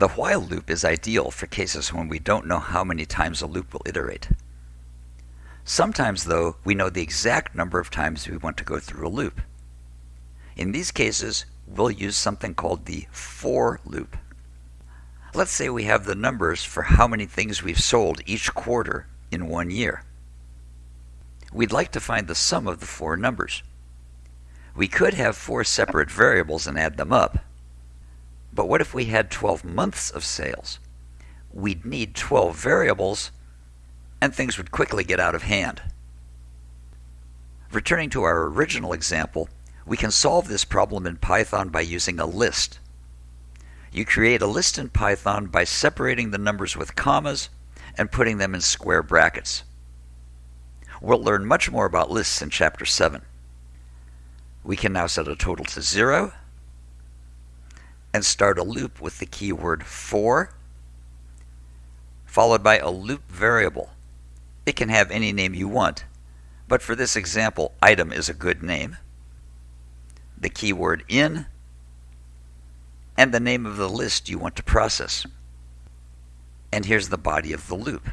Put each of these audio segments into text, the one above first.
The while loop is ideal for cases when we don't know how many times a loop will iterate. Sometimes, though, we know the exact number of times we want to go through a loop. In these cases, we'll use something called the for loop. Let's say we have the numbers for how many things we've sold each quarter in one year. We'd like to find the sum of the four numbers. We could have four separate variables and add them up. But what if we had 12 months of sales? We'd need 12 variables and things would quickly get out of hand. Returning to our original example, we can solve this problem in Python by using a list. You create a list in Python by separating the numbers with commas and putting them in square brackets. We'll learn much more about lists in Chapter 7. We can now set a total to 0 and start a loop with the keyword for, followed by a loop variable. It can have any name you want, but for this example, item is a good name. The keyword in, and the name of the list you want to process. And here's the body of the loop.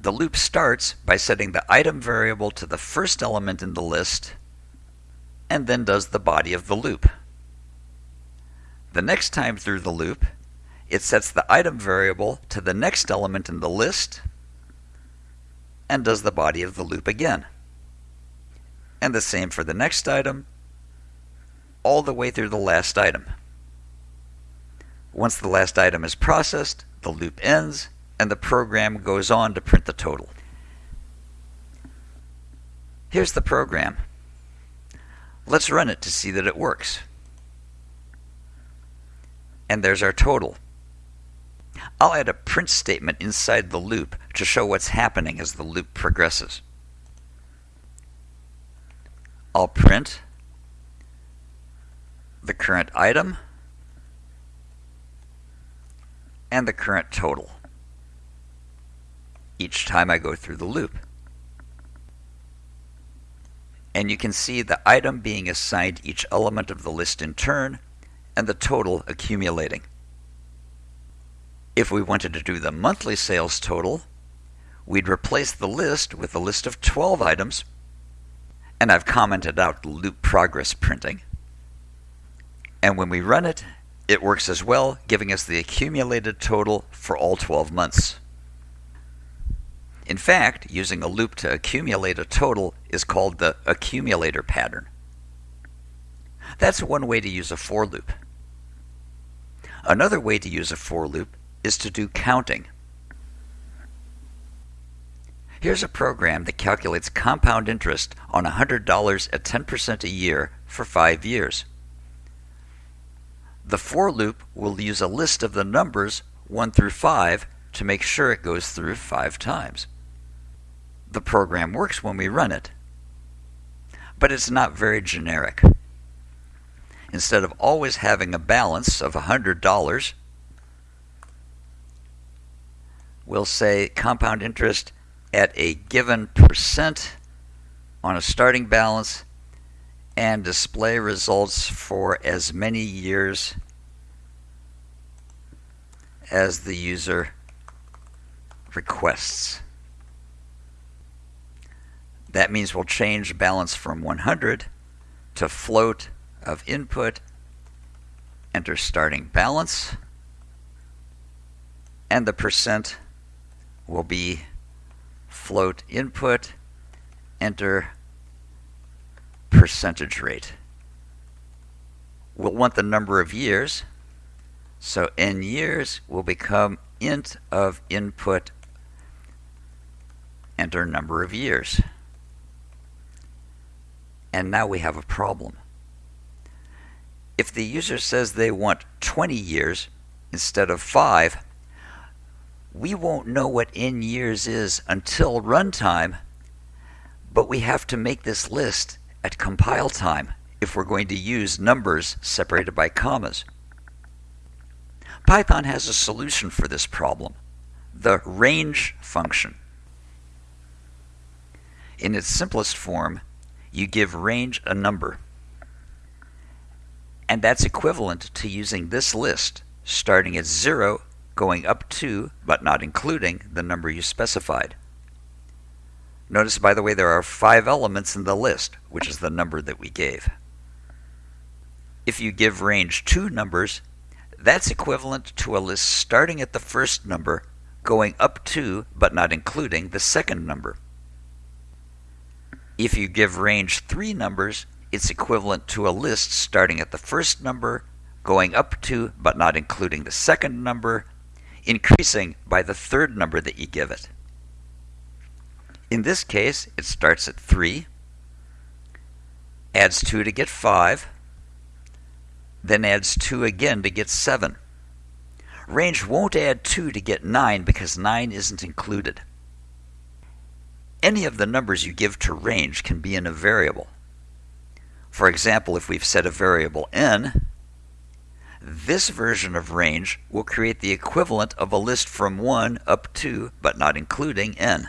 The loop starts by setting the item variable to the first element in the list, and then does the body of the loop. The next time through the loop, it sets the item variable to the next element in the list, and does the body of the loop again. And the same for the next item, all the way through the last item. Once the last item is processed, the loop ends, and the program goes on to print the total. Here's the program. Let's run it to see that it works. And there's our total. I'll add a print statement inside the loop to show what's happening as the loop progresses. I'll print the current item and the current total each time I go through the loop. And you can see the item being assigned each element of the list in turn and the total accumulating. If we wanted to do the monthly sales total, we'd replace the list with a list of 12 items, and I've commented out loop progress printing. And when we run it, it works as well, giving us the accumulated total for all 12 months. In fact, using a loop to accumulate a total is called the accumulator pattern. That's one way to use a for loop. Another way to use a for loop is to do counting. Here's a program that calculates compound interest on $100 at 10% a year for five years. The for loop will use a list of the numbers 1 through 5 to make sure it goes through five times. The program works when we run it, but it's not very generic. Instead of always having a balance of $100, we'll say compound interest at a given percent on a starting balance and display results for as many years as the user requests. That means we'll change balance from 100 to float of input, enter starting balance, and the percent will be float input, enter percentage rate. We'll want the number of years, so n years will become int of input, enter number of years. And now we have a problem. If the user says they want 20 years instead of 5, we won't know what n years is until runtime, but we have to make this list at compile time if we're going to use numbers separated by commas. Python has a solution for this problem, the range function. In its simplest form, you give range a number. And that's equivalent to using this list starting at 0, going up to, but not including, the number you specified. Notice, by the way, there are five elements in the list, which is the number that we gave. If you give range two numbers, that's equivalent to a list starting at the first number, going up to, but not including, the second number. If you give range three numbers, it's equivalent to a list starting at the first number, going up to, but not including the second number, increasing by the third number that you give it. In this case, it starts at 3, adds 2 to get 5, then adds 2 again to get 7. Range won't add 2 to get 9 because 9 isn't included. Any of the numbers you give to range can be in a variable. For example, if we've set a variable n, this version of range will create the equivalent of a list from 1 up to, but not including, n.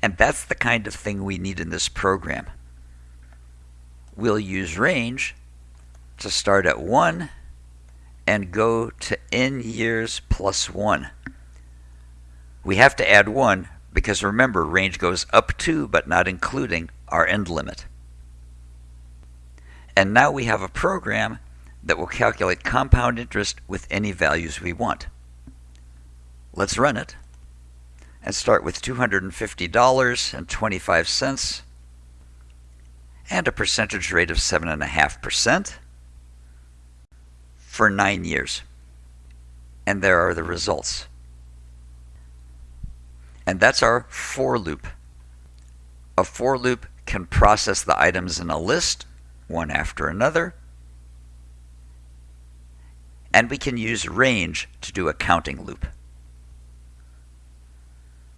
And that's the kind of thing we need in this program. We'll use range to start at 1 and go to n years plus 1. We have to add 1 because remember, range goes up to but not including our end limit. And now we have a program that will calculate compound interest with any values we want. Let's run it and start with $250.25 and a percentage rate of 7.5% for nine years. And there are the results. And that's our for loop. A for loop can process the items in a list, one after another, and we can use range to do a counting loop.